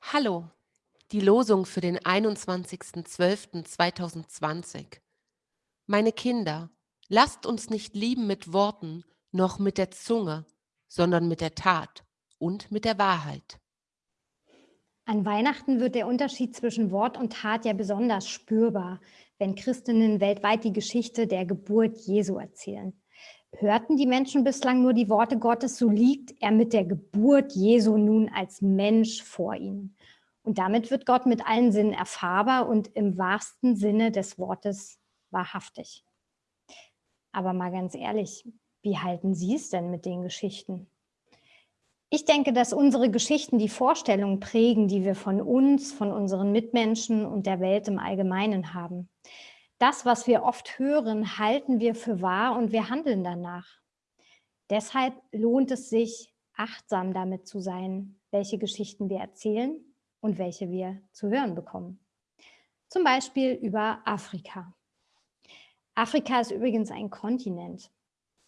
Hallo, die Losung für den 21.12.2020. Meine Kinder, lasst uns nicht lieben mit Worten, noch mit der Zunge, sondern mit der Tat und mit der Wahrheit. An Weihnachten wird der Unterschied zwischen Wort und Tat ja besonders spürbar, wenn Christinnen weltweit die Geschichte der Geburt Jesu erzählen. Hörten die Menschen bislang nur die Worte Gottes, so liegt er mit der Geburt Jesu nun als Mensch vor ihnen. Und damit wird Gott mit allen Sinnen erfahrbar und im wahrsten Sinne des Wortes wahrhaftig. Aber mal ganz ehrlich, wie halten Sie es denn mit den Geschichten? Ich denke, dass unsere Geschichten die Vorstellungen prägen, die wir von uns, von unseren Mitmenschen und der Welt im Allgemeinen haben. Das, was wir oft hören, halten wir für wahr und wir handeln danach. Deshalb lohnt es sich, achtsam damit zu sein, welche Geschichten wir erzählen und welche wir zu hören bekommen. Zum Beispiel über Afrika. Afrika ist übrigens ein Kontinent.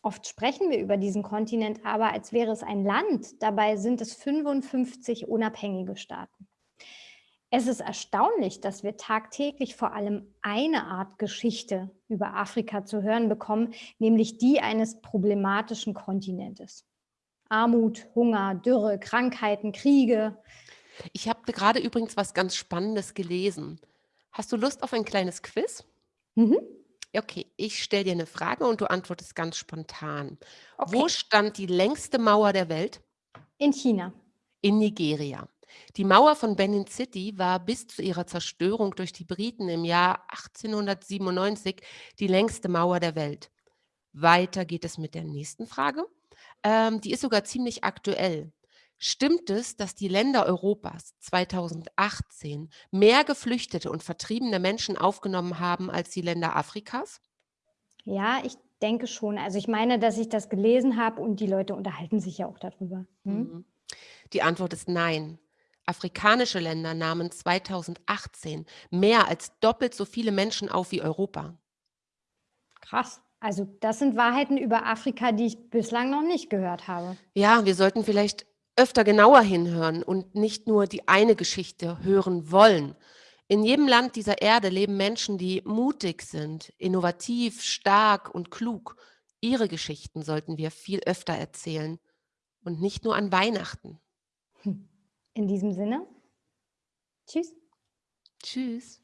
Oft sprechen wir über diesen Kontinent aber, als wäre es ein Land. Dabei sind es 55 unabhängige Staaten. Es ist erstaunlich, dass wir tagtäglich vor allem eine Art Geschichte über Afrika zu hören bekommen, nämlich die eines problematischen Kontinentes. Armut, Hunger, Dürre, Krankheiten, Kriege. Ich habe gerade übrigens was ganz Spannendes gelesen. Hast du Lust auf ein kleines Quiz? Mhm. Okay, ich stelle dir eine Frage und du antwortest ganz spontan. Wo Okay, stand die längste Mauer der Welt? in China. In Nigeria. Die Mauer von Benin City war bis zu ihrer Zerstörung durch die Briten im Jahr 1897 die längste Mauer der Welt. Weiter geht es mit der nächsten Frage. Ähm, die ist sogar ziemlich aktuell. Stimmt es, dass die Länder Europas 2018 mehr geflüchtete und vertriebene Menschen aufgenommen haben als die Länder Afrikas? Ja, ich denke schon. Also ich meine, dass ich das gelesen habe und die Leute unterhalten sich ja auch darüber. Hm? Mhm. Die Antwort ist nein. Afrikanische Länder nahmen 2018 mehr als doppelt so viele Menschen auf wie Europa. Krass. Also das sind Wahrheiten über Afrika, die ich bislang noch nicht gehört habe. Ja, wir sollten vielleicht öfter genauer hinhören und nicht nur die eine Geschichte hören wollen. In jedem Land dieser Erde leben Menschen, die mutig sind, innovativ, stark und klug. Ihre Geschichten sollten wir viel öfter erzählen und nicht nur an Weihnachten. In diesem Sinne, tschüss. Tschüss.